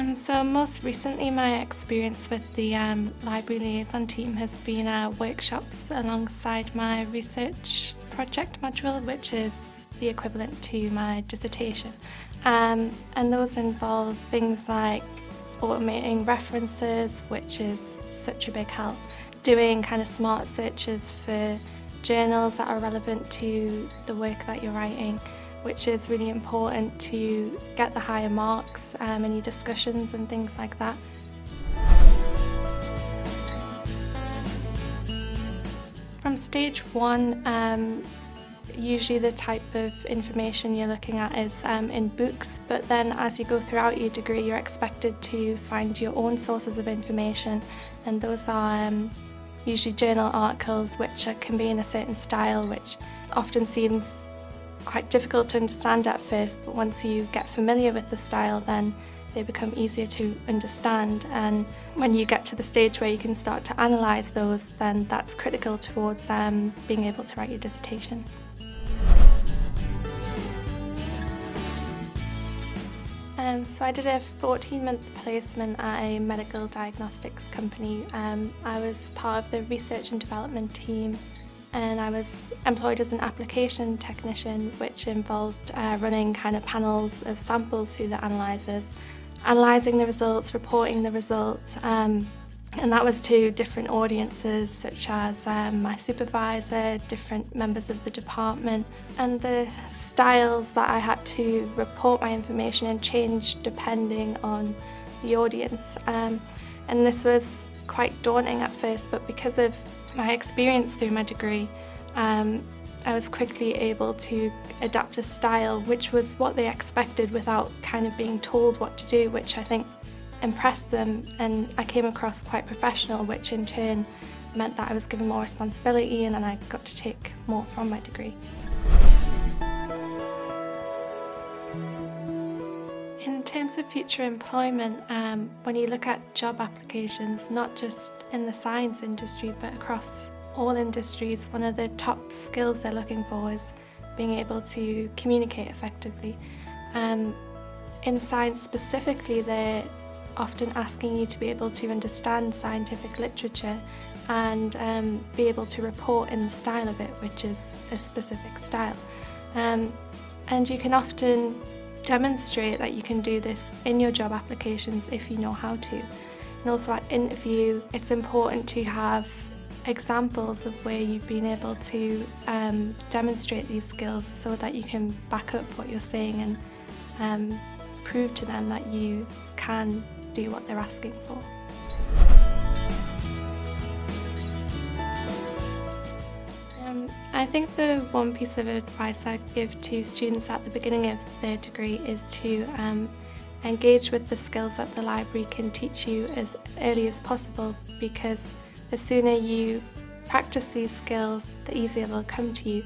Um, so most recently my experience with the um, library liaison team has been uh, workshops alongside my research project module which is the equivalent to my dissertation. Um, and those involve things like automating references which is such a big help. Doing kind of smart searches for journals that are relevant to the work that you're writing which is really important to get the higher marks um, in your discussions and things like that. From stage one, um, usually the type of information you're looking at is um, in books, but then as you go throughout your degree, you're expected to find your own sources of information, and those are um, usually journal articles which can be in a certain style, which often seems quite difficult to understand at first, but once you get familiar with the style, then they become easier to understand. And when you get to the stage where you can start to analyse those, then that's critical towards um, being able to write your dissertation. Um, so I did a 14-month placement at a medical diagnostics company. Um, I was part of the research and development team and I was employed as an application technician which involved uh, running kind of panels of samples through the analysers, analysing the results, reporting the results um, and that was to different audiences such as um, my supervisor, different members of the department and the styles that I had to report my information and change depending on the audience. Um, and this was quite daunting at first but because of my experience through my degree, um, I was quickly able to adapt a style which was what they expected without kind of being told what to do, which I think impressed them and I came across quite professional, which in turn meant that I was given more responsibility and then I got to take more from my degree. In terms of future employment, um, when you look at job applications, not just in the science industry but across all industries, one of the top skills they're looking for is being able to communicate effectively. Um, in science specifically, they're often asking you to be able to understand scientific literature and um, be able to report in the style of it, which is a specific style. Um, and you can often demonstrate that you can do this in your job applications if you know how to. And also at interview, it's important to have examples of where you've been able to um, demonstrate these skills so that you can back up what you're saying and um, prove to them that you can do what they're asking for. I think the one piece of advice I give to students at the beginning of their degree is to um, engage with the skills that the library can teach you as early as possible because the sooner you practice these skills, the easier they'll come to you.